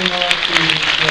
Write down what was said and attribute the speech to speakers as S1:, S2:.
S1: uno,